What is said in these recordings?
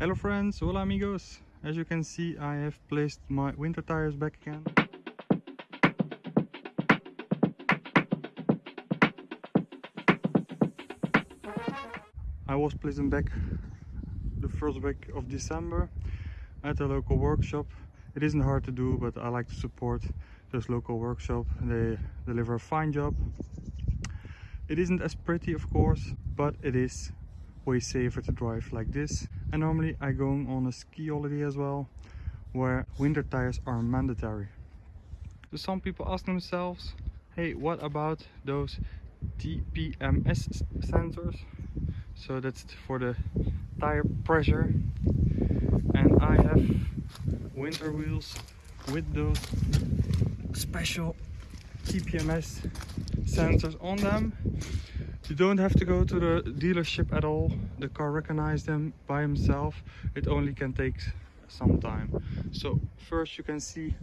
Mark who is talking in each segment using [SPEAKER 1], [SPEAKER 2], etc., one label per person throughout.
[SPEAKER 1] Hello friends, hola amigos. As you can see I have placed my winter tires back again. I was placing back the first week of December at a local workshop. It isn't hard to do but I like to support this local workshop. They deliver a fine job. It isn't as pretty of course but it is way safer to drive like this. And normally I go on a ski holiday as well where winter tires are mandatory. So some people ask themselves hey what about those TPMS sensors? So that's for the tire pressure. And I have winter wheels with those special TPMS sensors on them you don't have to go to the dealership at all. The car recognizes them by himself. It only can take some time. So first you can see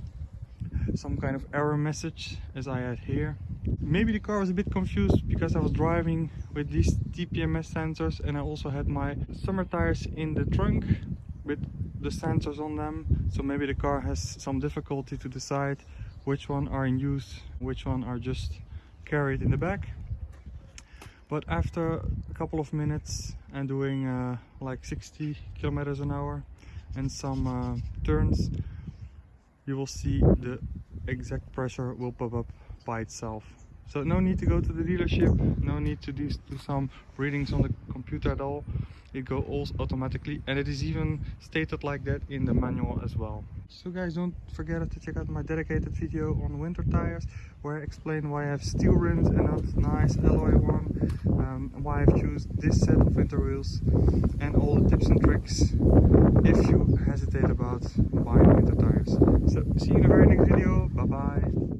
[SPEAKER 1] some kind of error message as I had here. Maybe the car was a bit confused because I was driving with these TPMS sensors and I also had my summer tires in the trunk with the sensors on them. So maybe the car has some difficulty to decide which one are in use, which one are just carried in the back but after a couple of minutes and doing uh, like 60 kilometers an hour and some uh, turns you will see the exact pressure will pop up by itself so no need to go to the dealership no need to do, some readings on the computer at all. It goes automatically and it is even stated like that in the manual as well. So guys don't forget to check out my dedicated video on winter tires where I explain why I have steel rims and not nice alloy one um, why I've chosen this set of winter wheels and all the tips and tricks if you hesitate about buying winter tires. So see you in the very next video. Bye bye